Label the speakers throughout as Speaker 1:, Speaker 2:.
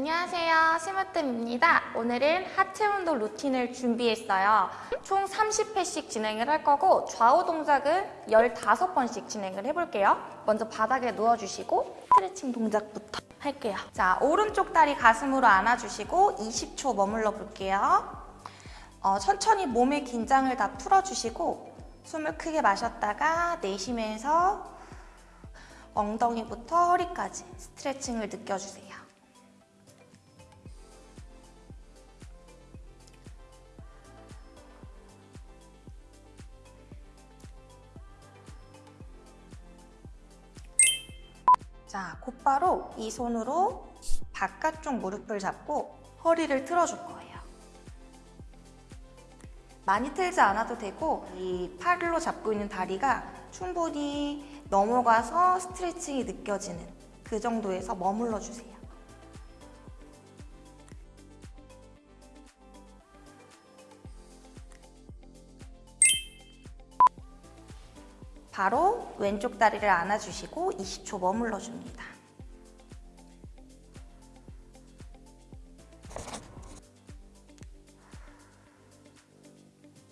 Speaker 1: 안녕하세요. 심으뜸입니다. 오늘은 하체 운동 루틴을 준비했어요. 총 30회씩 진행을 할 거고 좌우 동작은 15번씩 진행을 해볼게요. 먼저 바닥에 누워주시고 스트레칭 동작부터 할게요. 자 오른쪽 다리 가슴으로 안아주시고 20초 머물러 볼게요. 어, 천천히 몸의 긴장을 다 풀어주시고 숨을 크게 마셨다가 내쉬면서 엉덩이부터 허리까지 스트레칭을 느껴주세요. 자, 곧바로 이 손으로 바깥쪽 무릎을 잡고 허리를 틀어줄 거예요. 많이 틀지 않아도 되고 이 팔로 잡고 있는 다리가 충분히 넘어가서 스트레칭이 느껴지는 그 정도에서 머물러 주세요. 바로 왼쪽 다리를 안아주시고 20초 머물러 줍니다.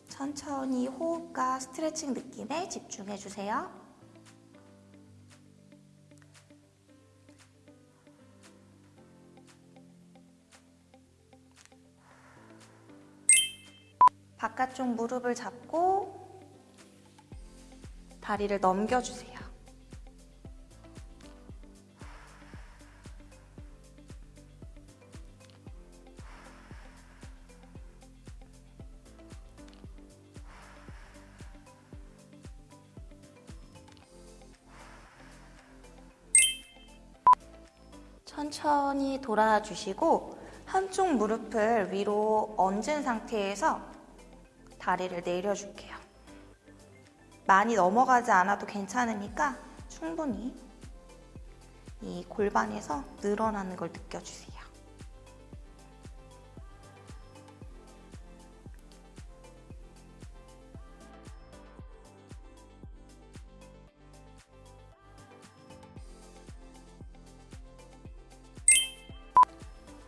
Speaker 1: 천천히 호흡과 스트레칭 느낌에 집중해 주세요. 바깥쪽 무릎을 잡고 다리를 넘겨주세요. 천천히 돌아주시고 한쪽 무릎을 위로 얹은 상태에서 다리를 내려줄게요. 많이 넘어가지 않아도 괜찮으니까 충분히 이 골반에서 늘어나는 걸 느껴주세요.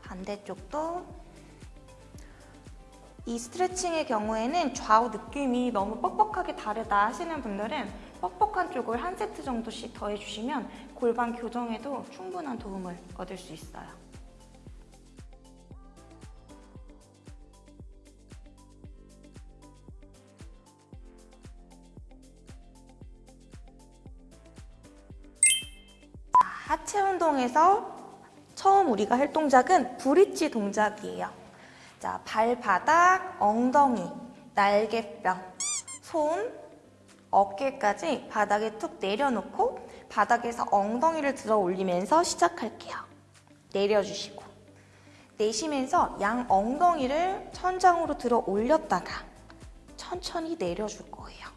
Speaker 1: 반대쪽도 이 스트레칭의 경우에는 좌우 느낌이 너무 뻑뻑하게 다르다 하시는 분들은 뻑뻑한 쪽을 한 세트 정도씩 더해주시면 골반 교정에도 충분한 도움을 얻을 수 있어요. 자, 하체 운동에서 처음 우리가 할 동작은 브릿지 동작이에요. 자, 발바닥, 엉덩이, 날개뼈, 손, 어깨까지 바닥에 툭 내려놓고 바닥에서 엉덩이를 들어 올리면서 시작할게요. 내려주시고 내쉬면서 양 엉덩이를 천장으로 들어 올렸다가 천천히 내려줄 거예요.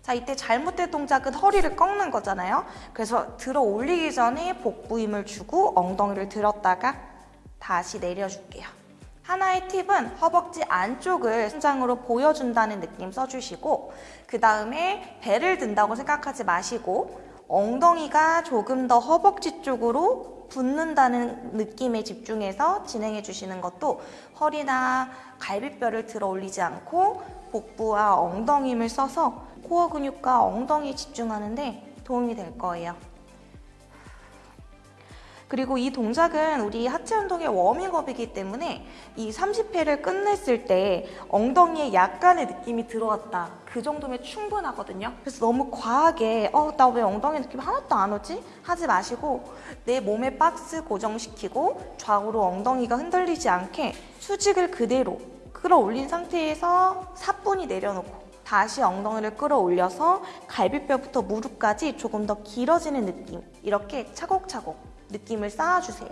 Speaker 1: 자, 이때 잘못된 동작은 허리를 꺾는 거잖아요. 그래서 들어 올리기 전에 복부 힘을 주고 엉덩이를 들었다가 다시 내려줄게요. 하나의 팁은 허벅지 안쪽을 천장으로 보여준다는 느낌 써주시고 그 다음에 배를 든다고 생각하지 마시고 엉덩이가 조금 더 허벅지 쪽으로 붙는다는 느낌에 집중해서 진행해 주시는 것도 허리나 갈비뼈를 들어 올리지 않고 복부와 엉덩이 힘을 써서 코어 근육과 엉덩이에 집중하는 데 도움이 될 거예요. 그리고 이 동작은 우리 하체 운동의 워밍업이기 때문에 이 30회를 끝냈을 때 엉덩이에 약간의 느낌이 들어왔다. 그 정도면 충분하거든요. 그래서 너무 과하게 어, 나 왜 엉덩이 느낌 하나도 안 오지? 하지 마시고 내 몸에 박스 고정시키고 좌우로 엉덩이가 흔들리지 않게 수직을 그대로 끌어올린 상태에서 사뿐히 내려놓고 다시 엉덩이를 끌어올려서 갈비뼈부터 무릎까지 조금 더 길어지는 느낌 이렇게 차곡차곡 느낌을 쌓아주세요.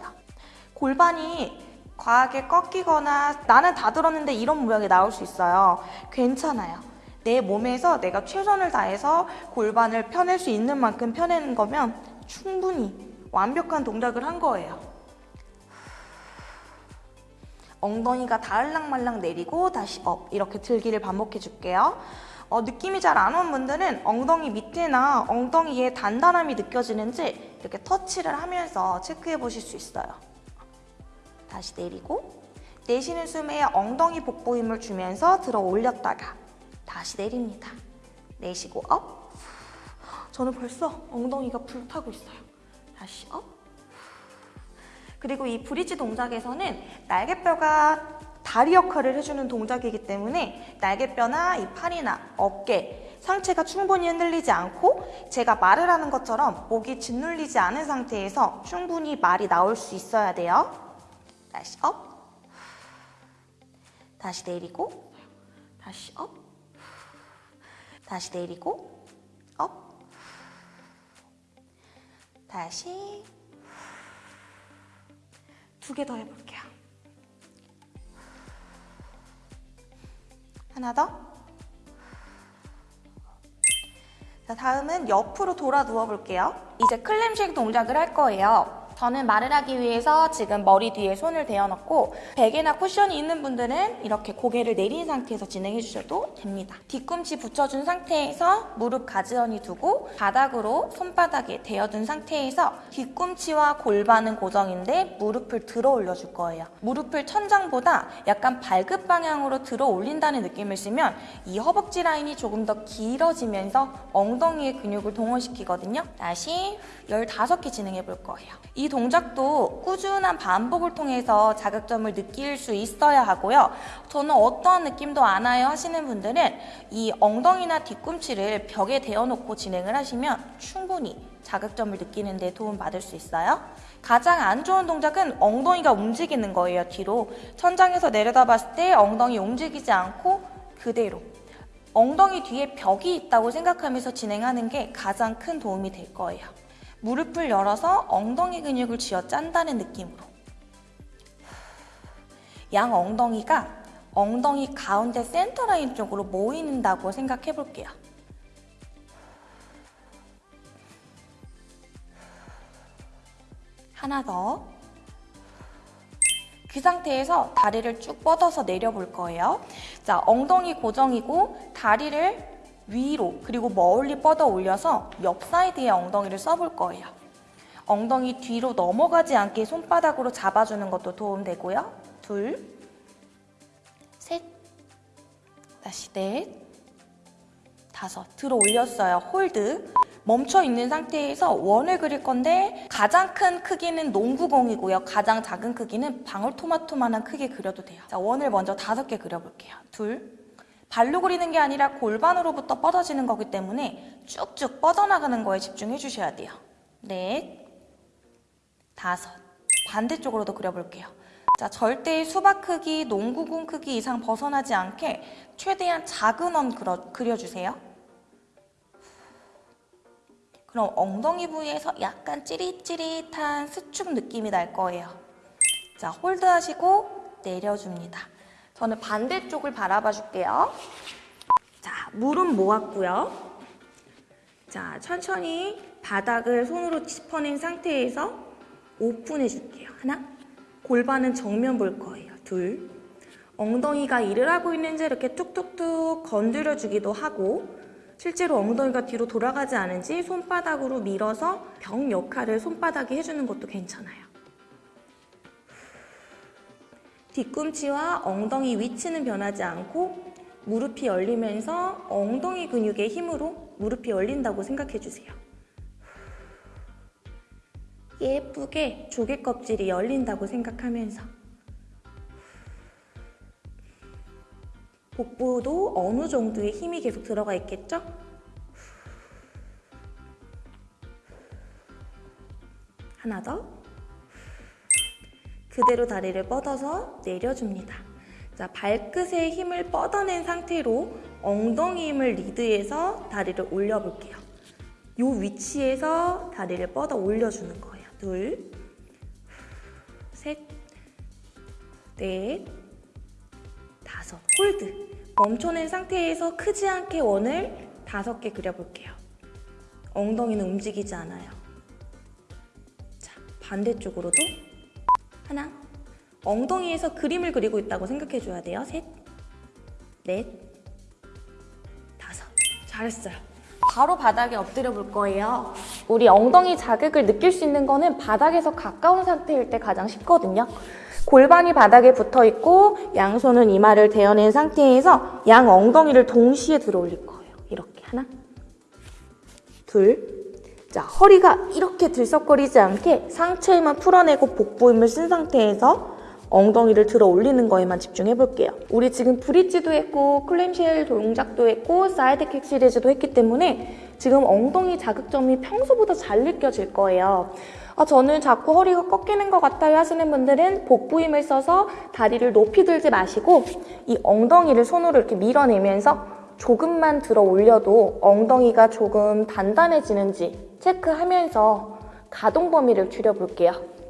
Speaker 1: 골반이 과하게 꺾이거나 나는 다 들었는데 이런 모양이 나올 수 있어요. 괜찮아요. 내 몸에서 내가 최선을 다해서 골반을 펴낼 수 있는 만큼 펴내는 거면 충분히 완벽한 동작을 한 거예요. 엉덩이가 닿을랑말랑 내리고 다시 up 이렇게 들기를 반복해 줄게요. 어, 느낌이 잘 안 온 분들은 엉덩이 밑에나 엉덩이에 단단함이 느껴지는지 이렇게 터치를 하면서 체크해 보실 수 있어요. 다시 내리고 내쉬는 숨에 엉덩이 복부 힘을 주면서 들어 올렸다가 다시 내립니다. 내쉬고 up. 저는 벌써 엉덩이가 불타고 있어요. 다시 up. 그리고 이 브릿지 동작에서는 날개뼈가 다리 역할을 해주는 동작이기 때문에 날개뼈나 이 팔이나 어깨, 상체가 충분히 흔들리지 않고 제가 말을 하는 것처럼 목이 짓눌리지 않은 상태에서 충분히 말이 나올 수 있어야 돼요. 다시 up. 다시 내리고 다시 up. 다시 내리고 up. 다시 두 개 더 해볼게요. 하나 더. 자, 다음은 옆으로 돌아 누워볼게요. 이제 clamshell 동작을 할 거예요. 저는 말을 하기 위해서 지금 머리 뒤에 손을 대어놓고 베개나 쿠션이 있는 분들은 이렇게 고개를 내린 상태에서 진행해 주셔도 됩니다. 뒤꿈치 붙여준 상태에서 무릎 가지런히 두고 바닥으로 손바닥에 대어둔 상태에서 뒤꿈치와 골반은 고정인데 무릎을 들어 올려줄 거예요. 무릎을 천장보다 약간 발끝 방향으로 들어 올린다는 느낌을 쓰면 이 허벅지 라인이 조금 더 길어지면서 엉덩이의 근육을 동원시키거든요. 다시 15개 진행해 볼 거예요. 이 동작도 꾸준한 반복을 통해서 자극점을 느낄 수 있어야 하고요. 저는 어떠한 느낌도 안 와요 하시는 분들은 이 엉덩이나 뒤꿈치를 벽에 대어놓고 진행을 하시면 충분히 자극점을 느끼는 데 도움 받을 수 있어요. 가장 안 좋은 동작은 엉덩이가 움직이는 거예요, 뒤로. 천장에서 내려다 봤을 때 엉덩이 움직이지 않고 그대로. 엉덩이 뒤에 벽이 있다고 생각하면서 진행하는 게 가장 큰 도움이 될 거예요. 무릎을 열어서 엉덩이 근육을 쥐어 짠다는 느낌으로. 양 엉덩이가 엉덩이 가운데 센터 라인 쪽으로 모이는다고 생각해 볼게요. 하나 더. 그 상태에서 다리를 쭉 뻗어서 내려볼 거예요. 자, 엉덩이 고정이고 다리를 위로 그리고 멀리 뻗어 올려서 옆 사이드에 엉덩이를 써볼 거예요. 엉덩이 뒤로 넘어가지 않게 손바닥으로 잡아주는 것도 도움되고요. 둘, 셋, 다시 넷, 다섯. 들어 올렸어요. hold. 멈춰 있는 상태에서 원을 그릴 건데 가장 큰 크기는 농구공이고요. 가장 작은 크기는 방울토마토만한 크게 그려도 돼요. 자, 원을 먼저 다섯 개 그려볼게요. 둘, 발로 그리는 게 아니라 골반으로부터 뻗어지는 거기 때문에 쭉쭉 뻗어나가는 거에 집중해 주셔야 돼요. 넷, 다섯. 반대쪽으로도 그려볼게요. 자, 절대 수박 크기, 농구공 크기 이상 벗어나지 않게 최대한 작은 원 그려, 그려주세요. 그럼 엉덩이 부위에서 약간 찌릿찌릿한 수축 느낌이 날 거예요. 자, hold 하시고 내려줍니다. 저는 반대쪽을 바라봐 줄게요. 자, 무릎 모았고요. 자, 천천히 바닥을 손으로 짚어낸 상태에서 오픈해 줄게요. 하나, 골반은 정면 볼 거예요. 둘, 엉덩이가 일을 하고 있는지 이렇게 툭툭툭 건드려 주기도 하고 실제로 엉덩이가 뒤로 돌아가지 않은지 손바닥으로 밀어서 병 역할을 손바닥이 해주는 것도 괜찮아요. 뒤꿈치와 엉덩이 위치는 변하지 않고 무릎이 열리면서 엉덩이 근육의 힘으로 무릎이 열린다고 생각해 주세요. 예쁘게 조개 껍질이 열린다고 생각하면서 복부도 어느 정도의 힘이 계속 들어가 있겠죠? 하나 더. 그대로 다리를 뻗어서 내려줍니다. 자, 발끝에 힘을 뻗어낸 상태로 엉덩이 힘을 리드해서 다리를 올려볼게요. 이 위치에서 다리를 뻗어 올려주는 거예요. 둘, 셋, 넷, 다섯. hold. 멈춰낸 상태에서 크지 않게 원을 다섯 개 그려볼게요. 엉덩이는 움직이지 않아요. 자, 반대쪽으로도 하나. 엉덩이에서 그림을 그리고 있다고 생각해줘야 돼요. 셋, 넷, 다섯. 잘했어요. 바로 바닥에 엎드려 볼 거예요. 우리 엉덩이 자극을 느낄 수 있는 거는 바닥에서 가까운 상태일 때 가장 쉽거든요. 골반이 바닥에 붙어 있고 양손은 이마를 대어낸 상태에서 양 엉덩이를 동시에 들어 올릴 거예요. 이렇게 하나, 둘. 자, 허리가 이렇게 들썩거리지 않게 상체만 풀어내고 복부 힘을 쓴 상태에서 엉덩이를 들어 올리는 거에만 집중해 볼게요. 우리 지금 브릿지도 했고 클램쉘 동작도 했고 사이드킥 시리즈도 했기 때문에 지금 엉덩이 자극점이 평소보다 잘 느껴질 거예요. 아, 저는 자꾸 허리가 꺾이는 것 같아요 하시는 분들은 복부 힘을 써서 다리를 높이 들지 마시고 이 엉덩이를 손으로 이렇게 밀어내면서 조금만 들어 올려도 엉덩이가 조금 단단해지는지 체크하면서 가동 범위를 줄여볼게요.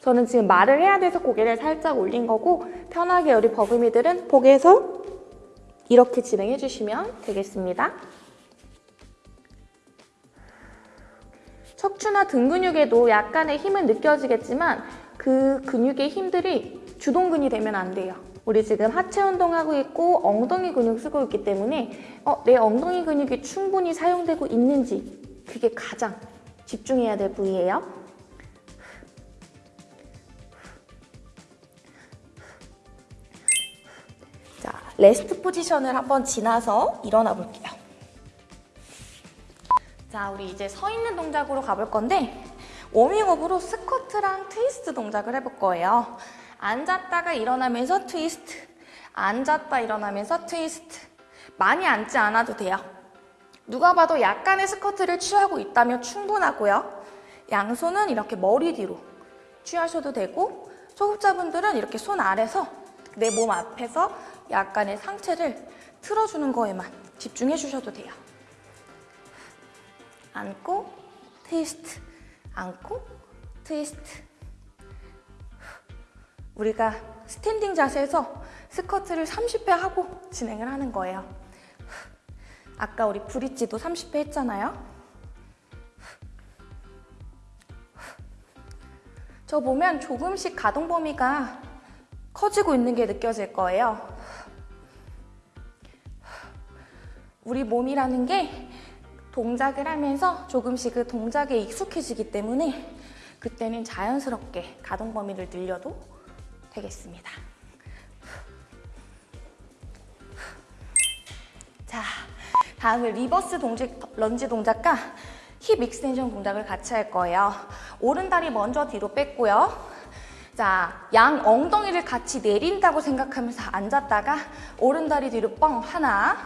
Speaker 1: 저는 지금 말을 해야 돼서 고개를 살짝 올린 거고 편하게 우리 버금이들은 복에서 이렇게 진행해 주시면 되겠습니다. 척추나 등 근육에도 약간의 힘은 느껴지겠지만 그 근육의 힘들이 주동근이 되면 안 돼요. 우리 지금 하체 운동하고 있고 엉덩이 근육 쓰고 있기 때문에 어, 내 엉덩이 근육이 충분히 사용되고 있는지 그게 가장 집중해야 될 부위예요. 자, rest position을 한번 지나서 일어나 볼게요. 자, 우리 이제 서 있는 동작으로 가볼 건데 워밍업으로 스쿼트랑 트위스트 동작을 해볼 거예요. 앉았다가 일어나면서 트위스트, 앉았다 일어나면서 트위스트. 많이 앉지 않아도 돼요. 누가 봐도 약간의 squat를 취하고 있다면 충분하고요. 양손은 이렇게 머리 뒤로 취하셔도 되고 초급자분들은 이렇게 손 아래서 내 몸 앞에서 약간의 상체를 틀어주는 거에만 집중해 주셔도 돼요. 앉고 트위스트, 앉고 트위스트. 우리가 standing 자세에서 스쿼트를 30회 하고 진행을 하는 거예요. 아까 우리 브릿지도 30회 했잖아요. 저 보면 조금씩 가동 범위가 커지고 있는 게 느껴질 거예요. 우리 몸이라는 게 동작을 하면서 조금씩 그 동작에 익숙해지기 때문에 그때는 자연스럽게 가동 범위를 늘려도 되겠습니다. 자, 다음은 reverse 동작, 런지 동작과 hip extension 동작을 같이 할 거예요. 오른다리 먼저 뒤로 뺐고요. 자, 양 엉덩이를 같이 내린다고 생각하면서 앉았다가 오른다리 뒤로 뻥 하나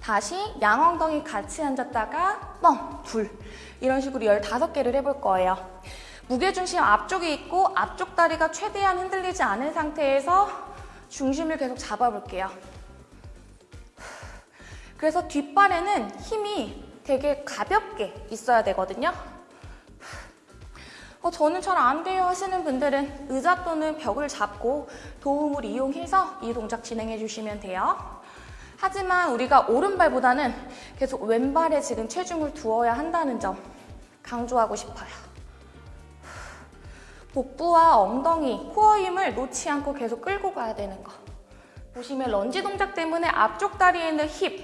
Speaker 1: 다시 양 엉덩이 같이 앉았다가 뻥 둘 이런 식으로 15개를 해볼 거예요. 무게중심 앞쪽에 있고 앞쪽 다리가 최대한 흔들리지 않은 상태에서 중심을 계속 잡아볼게요. 그래서 뒷발에는 힘이 되게 가볍게 있어야 되거든요. 어, 저는 잘 안 돼요 하시는 분들은 의자 또는 벽을 잡고 도움을 이용해서 이 동작 진행해 주시면 돼요. 하지만 우리가 오른발보다는 계속 왼발에 지금 체중을 두어야 한다는 점 강조하고 싶어요. 복부와 엉덩이, 코어 힘을 놓지 않고 계속 끌고 가야 되는 거. 보시면 런지 동작 때문에 앞쪽 다리에 있는 힙,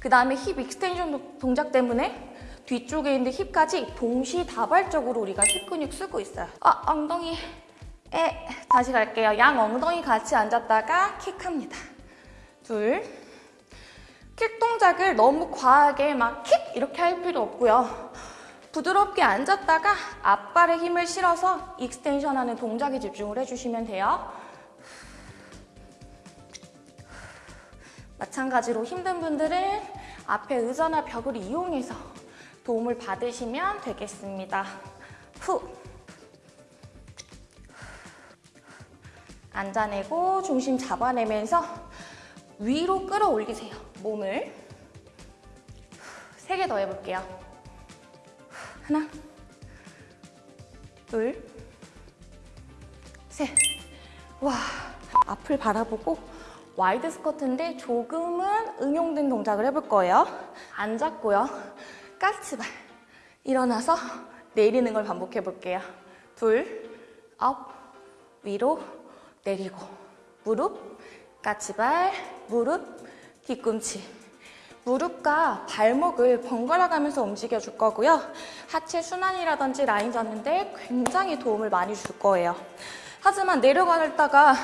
Speaker 1: 그 다음에 hip extension 동작 때문에 뒤쪽에 있는 hip까지 동시다발적으로 우리가 힙 근육 쓰고 있어요. 아, 엉덩이. 에, 다시 갈게요. 양 엉덩이 같이 앉았다가 킥합니다. 둘. 킥 동작을 너무 과하게 막 킥 이렇게 할 필요 없고요. 부드럽게 앉았다가 앞발에 힘을 실어서 extension 하는 동작에 집중을 해주시면 돼요. 마찬가지로 힘든 분들은 앞에 의자나 벽을 이용해서 도움을 받으시면 되겠습니다. 후. 앉아내고 중심 잡아내면서 위로 끌어올리세요. 몸을. 세 개 더 해볼게요. 하나, 둘, 셋. 와, 앞을 바라보고 wide squat인데 조금은 응용된 동작을 해볼 거예요. 앉았고요. 까치발. 일어나서 내리는 걸 반복해 볼게요. 둘, up, 위로, 내리고. 무릎, 까치발, 무릎, 뒤꿈치. 무릎과 발목을 번갈아 가면서 움직여 줄 거고요. 하체 순환이라든지 라인 잡는데 굉장히 도움을 많이 줄 거예요. 하지만 내려가다가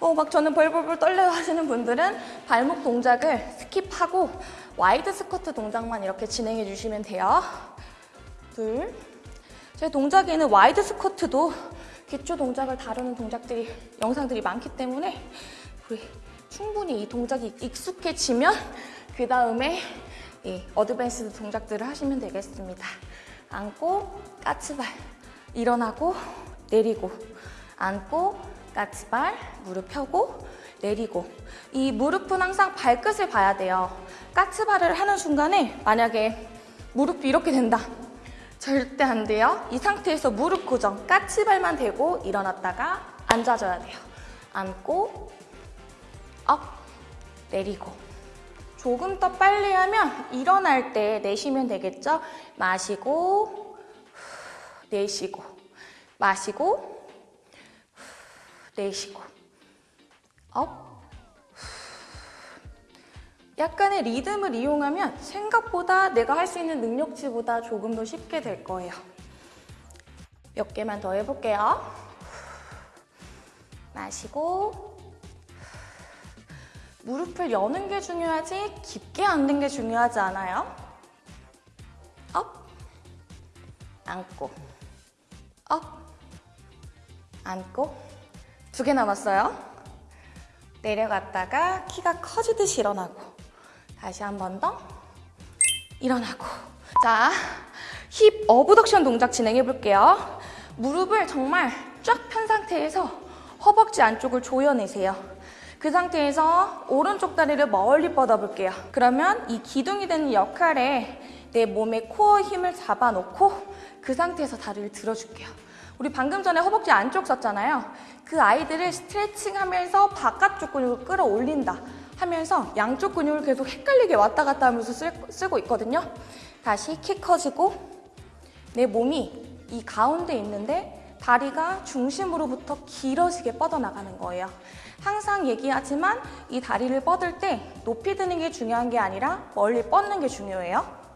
Speaker 1: 어, 막 저는 벌벌벌 떨려 하시는 분들은 발목 동작을 skip하고 wide squat 동작만 이렇게 진행해 주시면 돼요. 둘. 제 동작에는 wide squat도 기초 동작을 다루는 동작들이 영상들이 많기 때문에 우리 충분히 이 동작이 익숙해지면 그 다음에 이 advanced 동작들을 하시면 되겠습니다. 앉고 까치발 일어나고 내리고 앉고 까치발 무릎 펴고 내리고 이 무릎은 항상 발끝을 봐야 돼요. 까치발을 하는 순간에 만약에 무릎이 이렇게 된다. 절대 안 돼요. 이 상태에서 무릎 고정, 까치발만 대고 일어났다가 앉아줘야 돼요. 앉고 up, 내리고 조금 더 빨리 하면 일어날 때 내쉬면 되겠죠? 마시고 후, 내쉬고 마시고 후, 내쉬고 up 약간의 리듬을 이용하면 생각보다 내가 할 수 있는 능력치보다 조금 더 쉽게 될 거예요. 몇 개만 더 해볼게요. 마시고 무릎을 여는 게 중요하지 깊게 앉는 게 중요하지 않아요? up 앉고 up 앉고 두 개 남았어요. 내려갔다가 키가 커지듯이 일어나고 다시 한 번 더 일어나고 자, hip abduction 동작 진행해 볼게요. 무릎을 정말 쫙 편 상태에서 허벅지 안쪽을 조여내세요. 그 상태에서 오른쪽 다리를 멀리 뻗어볼게요. 그러면 이 기둥이 되는 역할에 내 몸의 코어 힘을 잡아놓고 그 상태에서 다리를 들어줄게요. 우리 방금 전에 허벅지 안쪽 썼잖아요. 그 아이들을 스트레칭하면서 바깥쪽 근육을 끌어올린다 하면서 양쪽 근육을 계속 헷갈리게 왔다 갔다 하면서 쓸, 쓰고 있거든요. 다시 키 커지고 내 몸이 이 가운데 있는데 다리가 중심으로부터 길어지게 뻗어나가는 거예요. 항상 얘기하지만 이 다리를 뻗을 때 높이 드는 게 중요한 게 아니라 멀리 뻗는 게 중요해요.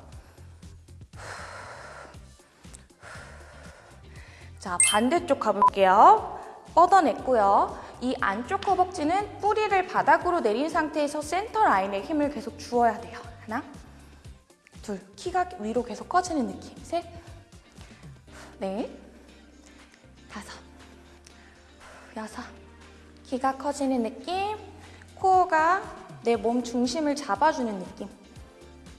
Speaker 1: 자, 반대쪽 가볼게요. 뻗어냈고요. 이 안쪽 허벅지는 뿌리를 바닥으로 내린 상태에서 센터 라인에 힘을 계속 주어야 돼요. 하나, 둘, 키가 위로 계속 커지는 느낌. 셋, 넷, 다섯, 여섯. 키가 커지는 느낌. 코어가 내 몸 중심을 잡아주는 느낌.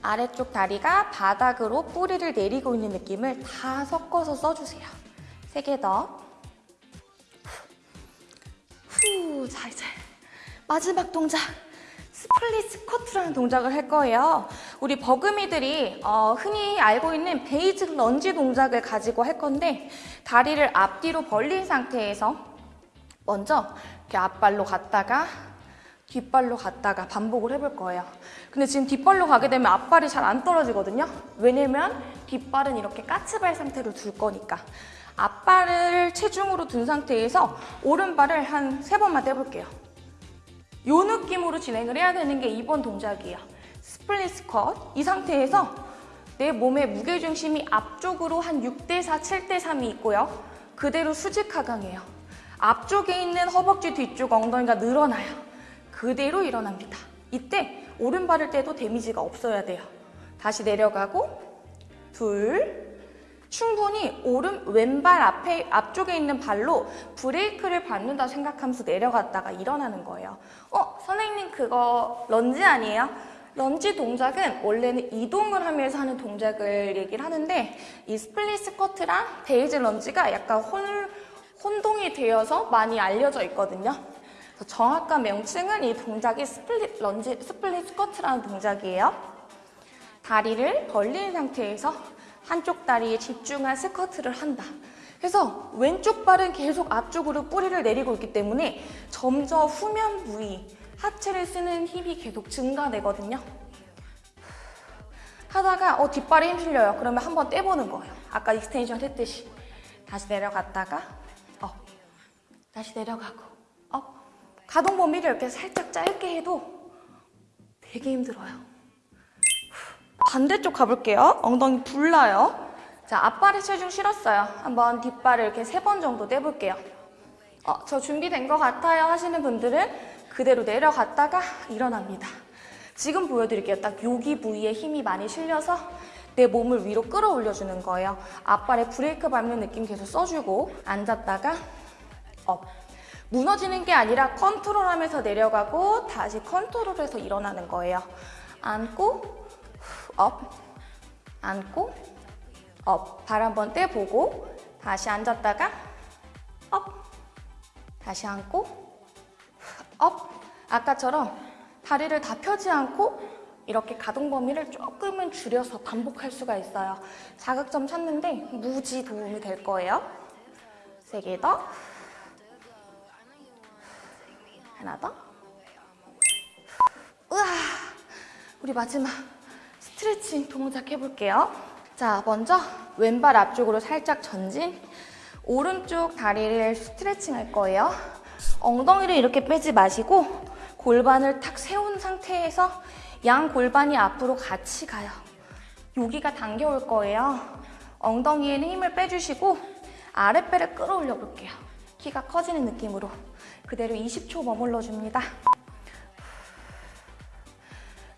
Speaker 1: 아래쪽 다리가 바닥으로 뿌리를 내리고 있는 느낌을 다 섞어서 써주세요. 세 개 더. 후, 자 이제 마지막 동작. split squat이라는 동작을 할 거예요. 우리 버금이들이 어, 흔히 알고 있는 basic lunge 동작을 가지고 할 건데 다리를 앞뒤로 벌린 상태에서 먼저 이렇게 앞발로 갔다가 뒷발로 갔다가 반복을 해볼 거예요. 근데 지금 뒷발로 가게 되면 앞발이 잘 안 떨어지거든요. 왜냐면 뒷발은 이렇게 까치발 상태로 둘 거니까. 앞발을 체중으로 둔 상태에서 오른발을 한 세 번만 떼볼게요. 이 느낌으로 진행을 해야 되는 게 이번 동작이에요. split squat. 이 상태에서 내 몸의 무게중심이 앞쪽으로 한 6대4, 7대3이 있고요. 그대로 수직 하강이에요. 앞쪽에 있는 허벅지 뒤쪽 엉덩이가 늘어나요. 그대로 일어납니다. 이때 오른발을 떼도 데미지가 없어야 돼요. 다시 내려가고 둘 충분히 오른 왼발 앞에 앞쪽에 있는 발로 브레이크를 밟는다 생각하면서 내려갔다가 일어나는 거예요. 어, 선생님 그거 런지 아니에요? 런지 동작은 원래는 이동을 하면서 하는 동작을 얘기를 하는데 이 split squat이랑 데이즈 런지가 약간 혼, 혼동이 되어서 많이 알려져 있거든요. 정확한 명칭은 이 동작이 split lunge, split squat라는 동작이에요. 다리를 벌린 상태에서 한쪽 다리에 집중한 squat를 한다. 그래서 왼쪽 발은 계속 앞쪽으로 뿌리를 내리고 있기 때문에 점점 후면 부위, 하체를 쓰는 힘이 계속 증가되거든요. 하다가 어 뒷발에 힘 실려요. 그러면 한번 떼보는 거예요. 아까 extension 했듯이. 다시 내려갔다가 up. 다시 내려가고 up. 가동 범위를 이렇게 살짝 짧게 해도 되게 힘들어요. 반대쪽 가볼게요. 엉덩이 불나요. 자, 앞발의 체중 실었어요. 한번 뒷발을 이렇게 세 번 정도 떼볼게요. 어, 저 준비된 것 같아요 하시는 분들은 그대로 내려갔다가 일어납니다. 지금 보여드릴게요. 딱 여기 부위에 힘이 많이 실려서 내 몸을 위로 끌어올려주는 거예요. 앞발에 브레이크 밟는 느낌 계속 써주고 앉았다가 up. 무너지는 게 아니라 컨트롤하면서 내려가고 다시 컨트롤해서 일어나는 거예요. 앉고 up, 앉고 up. 발 한번 떼보고 다시 앉았다가 up, 다시 앉고 up. 아까처럼 다리를 다 펴지 않고 이렇게 가동 범위를 조금은 줄여서 반복할 수가 있어요. 자극점 찾는데 무지 도움이 될 거예요. 세 개 더. 하나 더. 우와. 우리 마지막 스트레칭 동작 해볼게요. 자, 먼저 왼발 앞쪽으로 살짝 전진. 오른쪽 다리를 스트레칭 할 거예요. 엉덩이를 이렇게 빼지 마시고 골반을 탁 세운 상태에서 양 골반이 앞으로 같이 가요. 여기가 당겨올 거예요. 엉덩이에는 힘을 빼주시고 아랫배를 끌어올려 볼게요. 키가 커지는 느낌으로 그대로 20초 머물러 줍니다.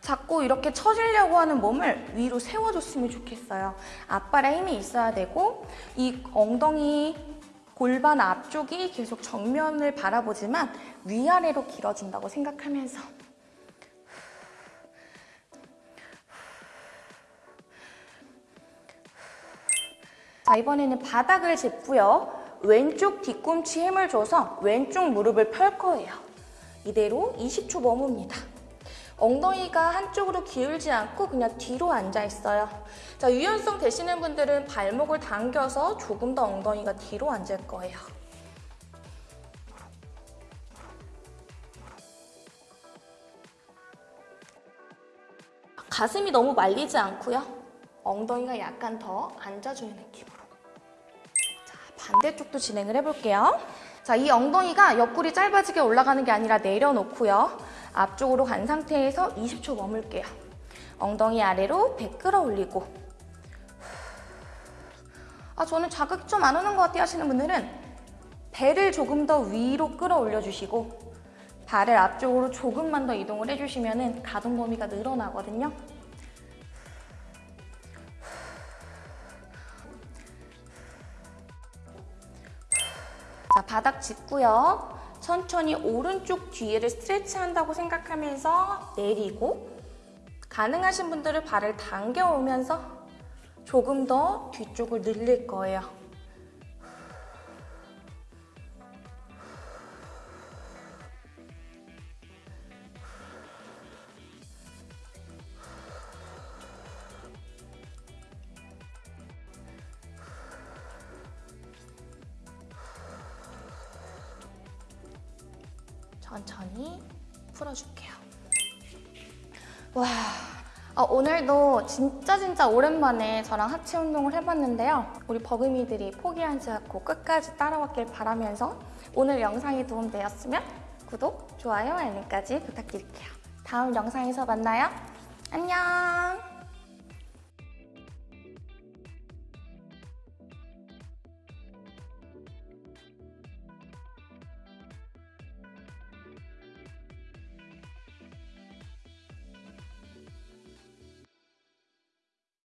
Speaker 1: 자꾸 이렇게 처지려고 하는 몸을 위로 세워줬으면 좋겠어요. 앞발에 힘이 있어야 되고 이 엉덩이 골반 앞쪽이 계속 정면을 바라보지만 위아래로 길어진다고 생각하면서 자 이번에는 바닥을 짚고요. 왼쪽 뒤꿈치 힘을 줘서 왼쪽 무릎을 펼 거예요. 이대로 20초 머뭅니다. 엉덩이가 한쪽으로 기울지 않고 그냥 뒤로 앉아 있어요. 자, 유연성 되시는 분들은 발목을 당겨서 조금 더 엉덩이가 뒤로 앉을 거예요. 가슴이 너무 말리지 않고요. 엉덩이가 약간 더 앉아주는 느낌으로. 자, 반대쪽도 진행을 해볼게요. 자, 이 엉덩이가 옆구리 짧아지게 올라가는 게 아니라 내려놓고요. 앞쪽으로 간 상태에서 20초 머물게요. 엉덩이 아래로 배 끌어올리고 아 저는 자극 좀안 오는 것 같아요 하시는 분들은 배를 조금 더 위로 끌어올려 주시고 발을 앞쪽으로 조금만 더 이동을 해주시면 가동 범위가 늘어나거든요. 자, 바닥 짚고요. 천천히 오른쪽 뒤에를 스트레치 한다고 생각하면서 내리고 가능하신 분들은 발을 당겨오면서 조금 더 뒤쪽을 늘릴 거예요. 천천히 풀어줄게요. 와, 아, 오늘도 진짜 진짜 오랜만에 저랑 하체 운동을 해봤는데요. 우리 버금이들이 포기하지 않고 끝까지 따라왔길 바라면서 오늘 영상이 도움되었으면 구독, 좋아요, 알림까지 부탁드릴게요. 다음 영상에서 만나요. 안녕!